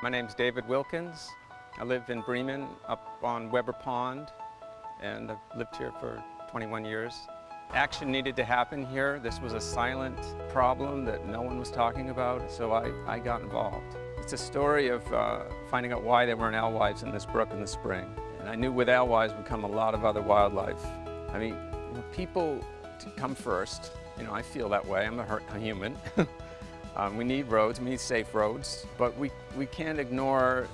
My name's David Wilkins. I live in Bremen up on Weber Pond and I've lived here for 21 years. Action needed to happen here. This was a silent problem that no one was talking about, so I, I got involved. It's a story of uh, finding out why there weren't alewives in this brook in the spring. And I knew with alewives would come a lot of other wildlife. I mean, people come first. You know, I feel that way. I'm a, a human. um, we need roads, we need safe roads, but we, we can't ignore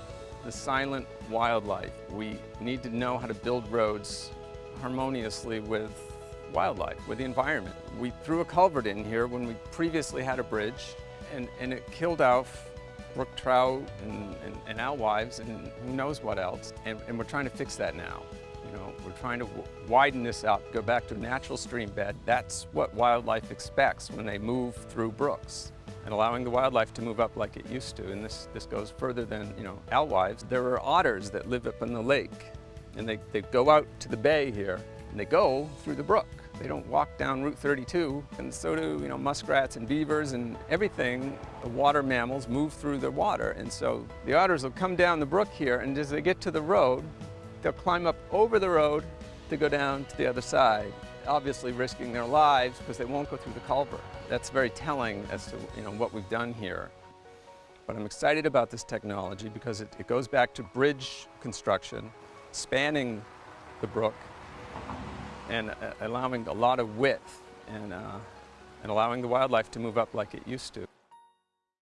the silent wildlife. We need to know how to build roads harmoniously with wildlife, with the environment. We threw a culvert in here when we previously had a bridge and, and it killed off brook trout and, and, and alewives and who knows what else. And, and we're trying to fix that now. You know, we're trying to widen this out, go back to a natural stream bed. That's what wildlife expects when they move through brooks and allowing the wildlife to move up like it used to. And this, this goes further than, you know, alewives. There are otters that live up in the lake and they, they go out to the bay here and they go through the brook. They don't walk down Route 32, and so do you know muskrats and beavers and everything. The water mammals move through the water, and so the otters will come down the brook here, and as they get to the road, they'll climb up over the road to go down to the other side, obviously risking their lives because they won't go through the culvert. That's very telling as to you know what we've done here. But I'm excited about this technology because it, it goes back to bridge construction, spanning the brook and uh, allowing a lot of width and, uh, and allowing the wildlife to move up like it used to.